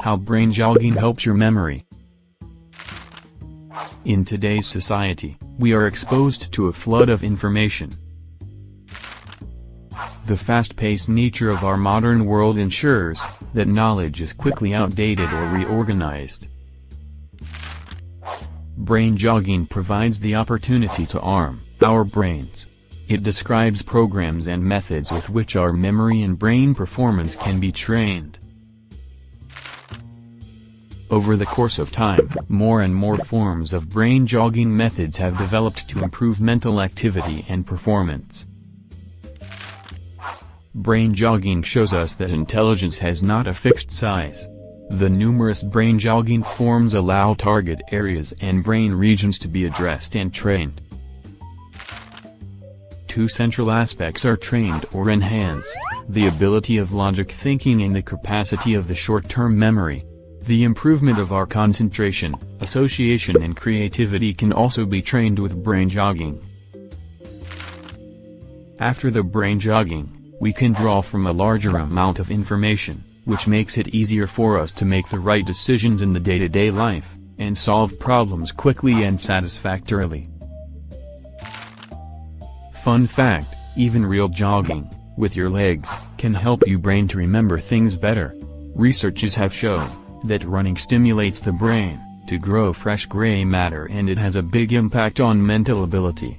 How brain jogging helps your memory. In today's society, we are exposed to a flood of information. The fast-paced nature of our modern world ensures that knowledge is quickly outdated or reorganized. Brain jogging provides the opportunity to arm our brains. It describes programs and methods with which our memory and brain performance can be trained. Over the course of time, more and more forms of brain jogging methods have developed to improve mental activity and performance. Brain jogging shows us that intelligence has not a fixed size. The numerous brain jogging forms allow target areas and brain regions to be addressed and trained. Two central aspects are trained or enhanced, the ability of logic thinking and the capacity of the short-term memory. The improvement of our concentration, association and creativity can also be trained with brain jogging. After the brain jogging, we can draw from a larger amount of information, which makes it easier for us to make the right decisions in the day-to-day -day life, and solve problems quickly and satisfactorily. Fun fact, even real jogging, with your legs, can help you brain to remember things better. Researches have shown that running stimulates the brain to grow fresh gray matter and it has a big impact on mental ability.